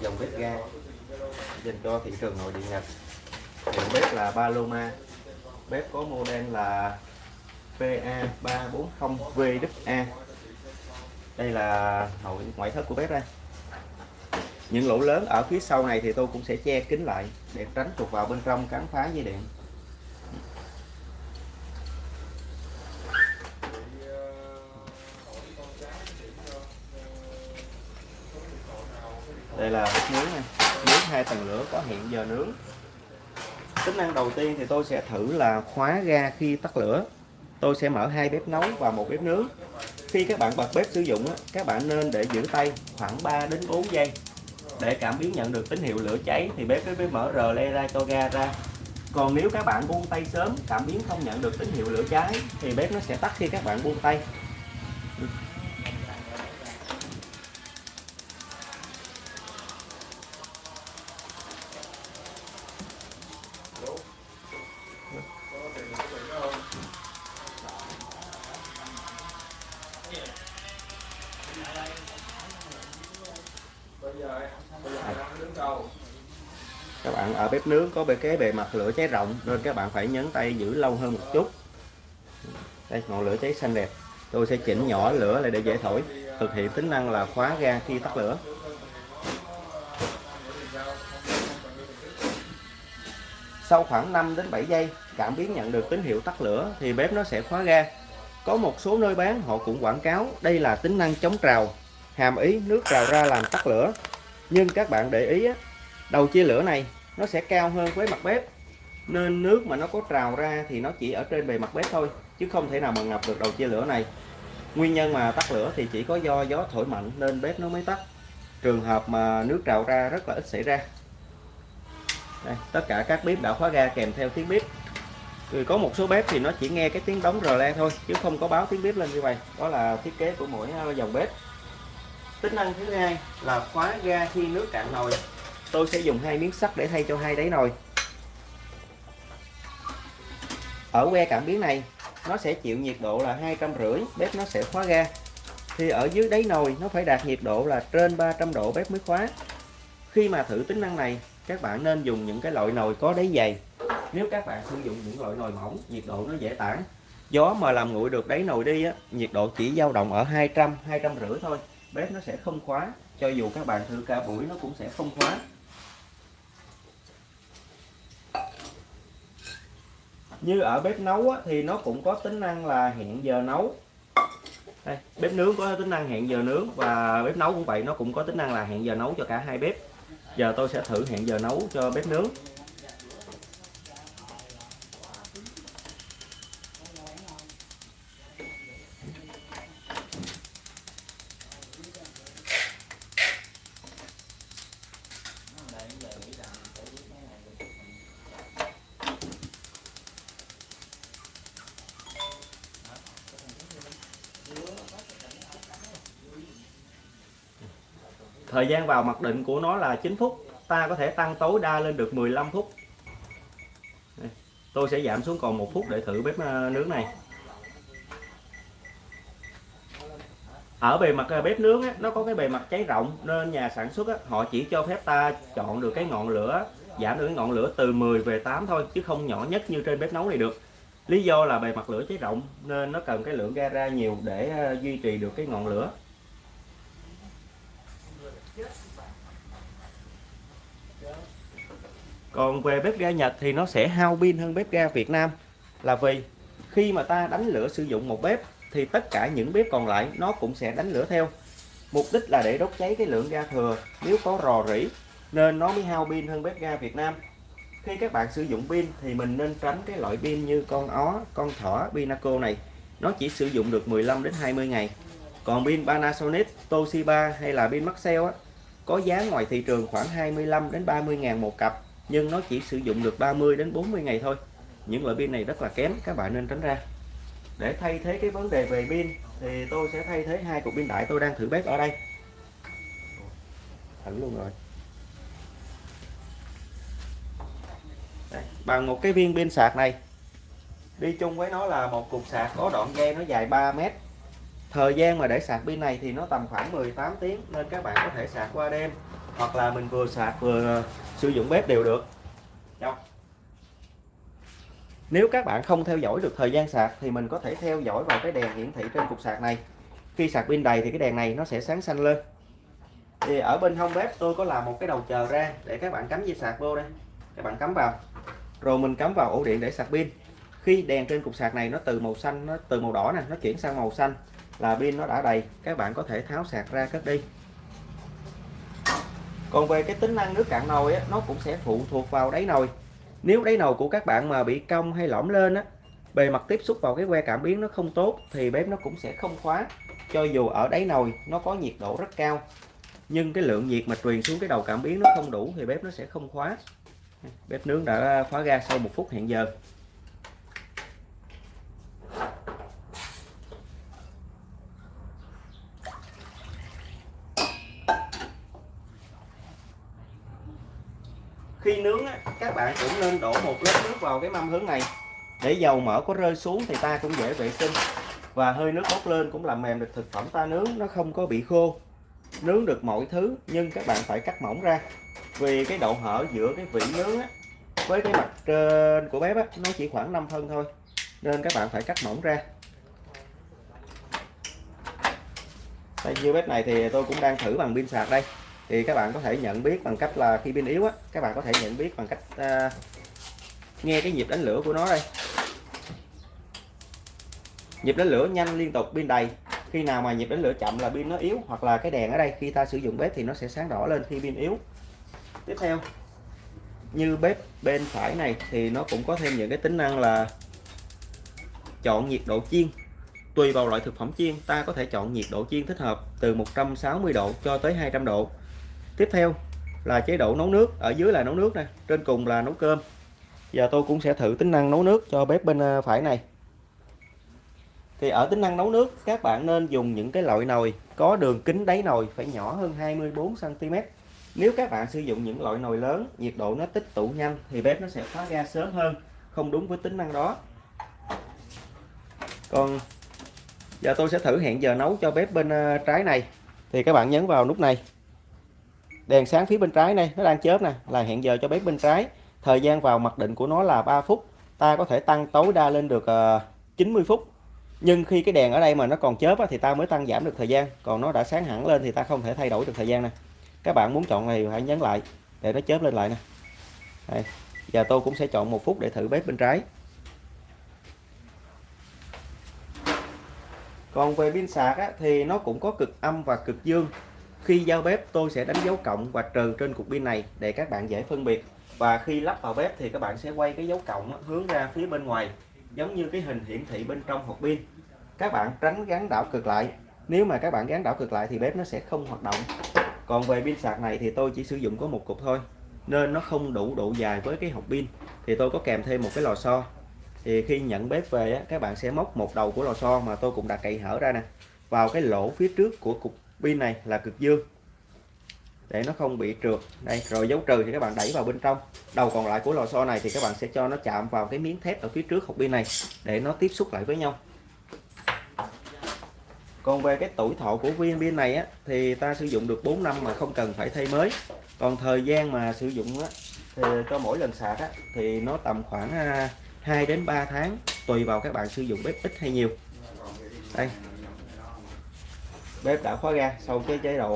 dòng bếp ga dành cho thị trường nội địa Nhật. Hiệu bếp là Paloma bếp có model là PA340VA đây là nội, ngoại thất của bếp đây. Những lỗ lớn ở phía sau này thì tôi cũng sẽ che kín lại để tránh trục vào bên trong cắn phá dây điện. Đây là bếp nướng này nướng hai tầng lửa có hẹn giờ nướng. Tính năng đầu tiên thì tôi sẽ thử là khóa ga khi tắt lửa. Tôi sẽ mở hai bếp nấu và một bếp nướng. Khi các bạn bật bếp sử dụng các bạn nên để giữ tay khoảng 3 đến 4 giây. Để cảm biến nhận được tín hiệu lửa cháy thì bếp mới mở rờ le ra cho ga ra. Còn nếu các bạn buông tay sớm, cảm biến không nhận được tín hiệu lửa cháy thì bếp nó sẽ tắt khi các bạn buông tay. Bạn ở bếp nướng có bề cái bề mặt lửa cháy rộng nên các bạn phải nhấn tay giữ lâu hơn một chút. Đây, ngọn lửa cháy xanh đẹp. Tôi sẽ chỉnh nhỏ lửa lại để dễ thổi. Thực hiện tính năng là khóa ga khi tắt lửa. Sau khoảng 5 đến 7 giây, cảm biến nhận được tín hiệu tắt lửa thì bếp nó sẽ khóa ga. Có một số nơi bán, họ cũng quảng cáo đây là tính năng chống trào, hàm ý nước trào ra làm tắt lửa. Nhưng các bạn để ý đầu chia lửa này nó sẽ cao hơn với mặt bếp. Nên nước mà nó có trào ra thì nó chỉ ở trên bề mặt bếp thôi chứ không thể nào mà ngập được đầu chia lửa này. Nguyên nhân mà tắt lửa thì chỉ có do gió thổi mạnh nên bếp nó mới tắt. Trường hợp mà nước trào ra rất là ít xảy ra. Đây, tất cả các bếp đã khóa ga kèm theo tiếng bếp. Rồi có một số bếp thì nó chỉ nghe cái tiếng đóng rờ le thôi chứ không có báo tiếng bếp lên như vậy. Đó là thiết kế của mỗi ờ, dòng bếp. Tính năng thứ hai là khóa ga khi nước cạn nồi tôi sẽ dùng hai miếng sắt để thay cho hai đáy nồi. Ở que cảm biến này, nó sẽ chịu nhiệt độ là hai trăm rưỡi, bếp nó sẽ khóa ga. Thì ở dưới đáy nồi, nó phải đạt nhiệt độ là trên 300 độ bếp mới khóa. Khi mà thử tính năng này, các bạn nên dùng những cái loại nồi có đáy dày. Nếu các bạn sử dụng những loại nồi mỏng, nhiệt độ nó dễ tản. Gió mà làm nguội được đáy nồi đi á, nhiệt độ chỉ dao động ở 200 200 rưỡi thôi. Bếp nó sẽ không khóa, cho dù các bạn thử cả buổi nó cũng sẽ không khóa. Như ở bếp nấu á, thì nó cũng có tính năng là hẹn giờ nấu. Đây, bếp nướng có tính năng hẹn giờ nướng và bếp nấu cũng vậy nó cũng có tính năng là hẹn giờ nấu cho cả hai bếp. Giờ tôi sẽ thử hẹn giờ nấu cho bếp nướng. Thời gian vào mặc định của nó là 9 phút. Ta có thể tăng tối đa lên được 15 phút. Đây, tôi sẽ giảm xuống còn một phút để thử bếp ờ, nướng này. Ở bề mặt ờ, bếp nướng á, nó có cái bề mặt cháy rộng nên nhà sản xuất á, họ chỉ cho phép ta chọn được cái ngọn lửa giảm được cái ngọn lửa từ 10 về 8 thôi chứ không nhỏ nhất như trên bếp nấu này được. Lý do là bề mặt lửa cháy rộng nên nó cần cái lượng ga ra nhiều để ờ, duy trì được cái ngọn lửa. Còn về bếp ga Nhật thì nó sẽ hao pin hơn bếp ga Việt Nam. Là vì khi mà ta đánh lửa sử dụng một bếp thì tất cả những bếp còn lại nó cũng sẽ đánh lửa theo. Mục đích là để đốt cháy cái lượng ga thừa, nếu có rò rỉ nên nó mới hao pin hơn bếp ga Việt Nam. Khi các bạn sử dụng pin thì mình nên tránh cái loại pin như con ó, con thỏ, Pinaco này. Nó chỉ sử dụng được 15 đến 20 ngày. Còn pin Panasonic, Toshiba hay là pin Maxell á, có giá ngoài thị trường khoảng 25 đến 30 ngàn một cặp nhưng nó chỉ sử dụng được 30 đến 40 ngày thôi. Những loại pin này rất là kém các bạn nên tránh ra. Để thay thế cái vấn đề về pin thì tôi sẽ thay thế hai cục pin đại tôi đang thử bếp ở đây. Thử luôn rồi. Đây, bằng một cái viên pin sạc này đi chung với nó là một cục sạc có đoạn dây nó dài 3 mét. Thời gian mà để sạc pin này thì nó tầm khoảng 18 tiếng nên các bạn có thể sạc qua đêm hoặc là mình vừa sạc vừa ờ, sử dụng bếp đều được. Đâu? nếu các bạn không theo dõi được thời gian sạc thì mình có thể theo dõi vào cái đèn hiển thị trên cục sạc này. Khi sạc pin đầy thì cái đèn này nó sẽ sáng xanh lên. Thì ở bên hông bếp tôi có làm một cái đầu chờ ra để các bạn cắm dây sạc vô đây. Các bạn cắm vào. Rồi mình cắm vào ổ điện để sạc pin. Khi đèn trên cục sạc này nó từ màu xanh, nó từ màu đỏ nè, nó chuyển sang màu xanh là pin nó đã đầy. Các bạn có thể tháo sạc ra cất đi còn về cái tính năng nước cạn nồi á, nó cũng sẽ phụ thuộc vào đáy nồi. Nếu đáy nồi của các bạn mà bị cong hay lõm lên á bề mặt tiếp xúc vào cái que cảm biến nó không tốt thì bếp nó cũng sẽ không khóa. Cho dù ở đáy nồi nó có nhiệt độ rất cao. Nhưng cái lượng nhiệt mà truyền xuống cái đầu cảm biến nó không đủ thì bếp nó sẽ không khóa. Bếp nướng đã khóa ga sau một phút hẹn giờ. Khi nướng á, các bạn cũng nên đổ một lớp nước vào cái mâm hướng này. Để dầu mỡ có rơi xuống thì ta cũng dễ vệ sinh. Và hơi nước bốc lên cũng làm mềm được thực phẩm ta nướng nó không có bị khô. Nướng được mọi thứ nhưng các bạn phải cắt mỏng ra. Vì cái độ hở giữa cái vị nướng á, với cái mặt trên của bếp á, nó chỉ khoảng 5 phân thôi. Nên các bạn phải cắt mỏng ra. Tại như bếp này thì tôi cũng đang thử bằng pin sạc đây thì các bạn có thể nhận biết bằng cách là khi pin yếu á các bạn có thể nhận biết bằng cách uh, nghe cái nhịp đánh lửa của nó đây. Nhịp đánh lửa nhanh liên tục pin đầy. Khi nào mà nhịp đánh lửa chậm là pin nó yếu hoặc là cái đèn ở đây khi ta sử dụng bếp thì nó sẽ sáng đỏ lên khi pin yếu. Tiếp theo như bếp bên phải này thì nó cũng có thêm những cái tính năng là chọn nhiệt độ chiên. Tùy vào loại thực phẩm chiên ta có thể chọn nhiệt độ chiên thích hợp từ 160 độ cho tới 200 độ tiếp theo là chế độ nấu nước. Ở dưới là nấu nước nè, trên cùng là nấu cơm. Giờ tôi cũng sẽ thử tính năng nấu nước cho bếp bên à, phải này. Thì ở tính năng nấu nước, các bạn nên dùng những cái loại nồi có đường kính đáy nồi phải nhỏ hơn 24 cm nếu các bạn sử dụng những loại nồi lớn, nhiệt độ nó tích tụ nhanh thì bếp nó sẽ khóa ga sớm hơn, không đúng với tính năng đó. Còn giờ tôi sẽ thử hẹn giờ nấu cho bếp bên à, trái này. Thì các bạn nhấn vào nút này đèn sáng phía bên trái này nó đang chớp nè là hẹn giờ cho bếp bên trái. Thời gian vào mặc định của nó là 3 phút ta có thể tăng tối đa lên được ờ, 90 phút. Nhưng khi cái đèn ở đây mà nó còn chớp thì ta mới tăng giảm được thời gian. Còn nó đã sáng hẳn lên thì ta không thể thay đổi được thời gian nè. Các bạn muốn chọn này hãy nhấn lại để nó chớp lên lại nè. Đây. giờ tôi cũng sẽ chọn một phút để thử bếp bên trái. Còn về pin sạc á, thì nó cũng có cực âm và cực dương khi giao bếp tôi sẽ đánh dấu cộng và trừ trên cục pin này để các bạn dễ phân biệt. Và khi lắp vào bếp thì các bạn sẽ quay cái dấu cộng hướng ra phía bên ngoài giống như cái hình hiển thị bên trong hộp pin. Các bạn tránh gắn đảo cực lại. Nếu mà các bạn gắn đảo cực lại thì bếp nó sẽ không hoạt động. Còn về pin sạc này thì tôi chỉ sử dụng có một cục thôi nên nó không đủ độ dài với cái hộp pin. Thì tôi có kèm thêm một cái lò xo. Thì khi nhận bếp về á, các bạn sẽ móc một đầu của lò xo mà tôi cũng đã cậy hở ra nè vào cái lỗ phía trước của cục pin này là cực dương. Để nó không bị trượt. Đây rồi dấu trừ thì các bạn đẩy vào bên trong. Đầu còn lại của lò xo này thì các bạn sẽ cho nó chạm vào cái miếng thép ở phía trước hộp pin này để nó tiếp xúc lại với nhau. Còn về cái tuổi thọ của viên pin này á, thì ta sử dụng được 4 năm mà không cần phải thay mới. Còn thời gian mà sử dụng á, thì cho mỗi lần sạc á, thì nó tầm khoảng à, 2 đến 3 tháng tùy vào các bạn sử dụng bếp ít hay nhiều. Đây bếp đã khóa ga sau cái chế độ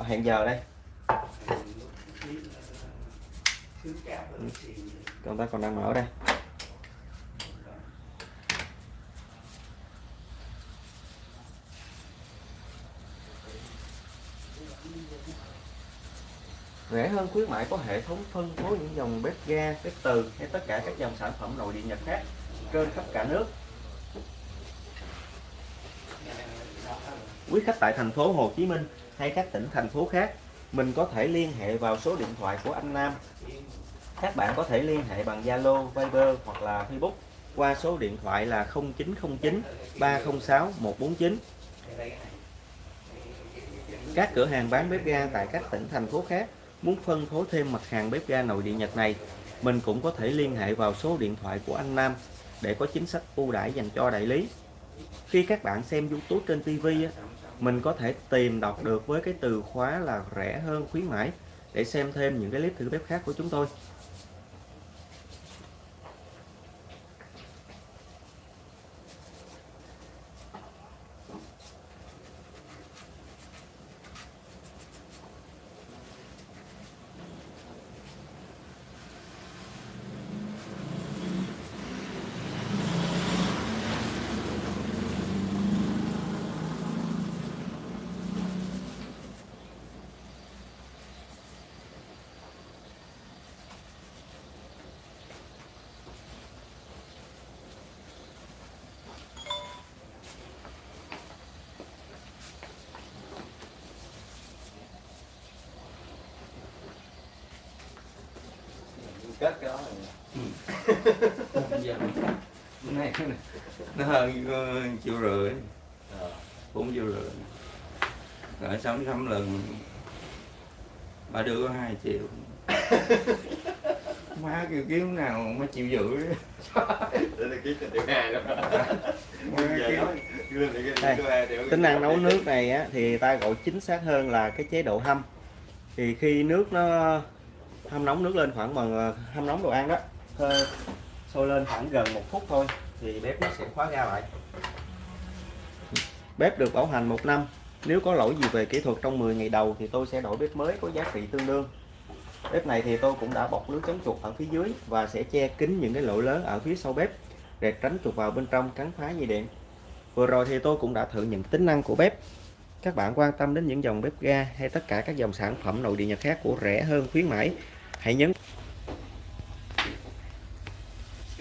uh, hẹn giờ đây ừ, công ta còn đang mở đây rẻ hơn khuyến mại có hệ thống phân phối những dòng bếp ga, bếp từ hay tất cả các dòng sản phẩm nội địa Nhật khác trên khắp cả nước. Quý khách tại thành phố Hồ Chí Minh hay các tỉnh thành phố khác, mình có thể liên hệ vào số điện thoại của anh Nam. Các bạn có thể liên hệ bằng Zalo, Viber hoặc là Facebook qua số điện thoại là 0909 306 149. Các cửa hàng bán bếp ga tại các tỉnh thành phố khác Muốn phân phối thêm mặt hàng bếp ga nội địa Nhật này, mình cũng có thể liên hệ vào số điện thoại của anh Nam để có chính sách ưu đãi dành cho đại lý. Khi các bạn xem YouTube trên TV mình có thể tìm đọc được với cái từ khóa là rẻ hơn khuyến mãi để xem thêm những cái clip thử bếp khác của chúng tôi. Kết cái đó rồi bữa nay nó hơn ờ, triệu rưỡi Ờ. bốn triệu rưỡi rồi sống sống lần bà đưa có hai triệu. Má kêu kiếm nào mà chịu rưỡi là hai đó. Đây, điều tính năng nấu nước này á, thì ta gọi chính xác hơn là cái chế độ hâm. Thì khi nước nó hâm nóng nước lên khoảng bằng hâm nóng đồ ăn đó. Hơi sôi lên khoảng gần một phút thôi thì bếp nó sẽ khóa ra lại. Bếp được bảo hành một năm. Nếu có lỗi gì về kỹ thuật trong 10 ngày đầu thì tôi sẽ đổi bếp mới có giá trị tương đương. Bếp này thì tôi cũng đã bọc lưới chống chuột ở phía dưới và sẽ che kín những cái lỗ lớn ở phía sau bếp để tránh chuột vào bên trong cắn phá dây điện. Vừa rồi thì tôi cũng đã thử những tính năng của bếp. Các bạn quan tâm đến những dòng bếp ga hay tất cả các dòng sản phẩm nội địa Nhật khác của rẻ hơn khuyến mãi, hãy nhấn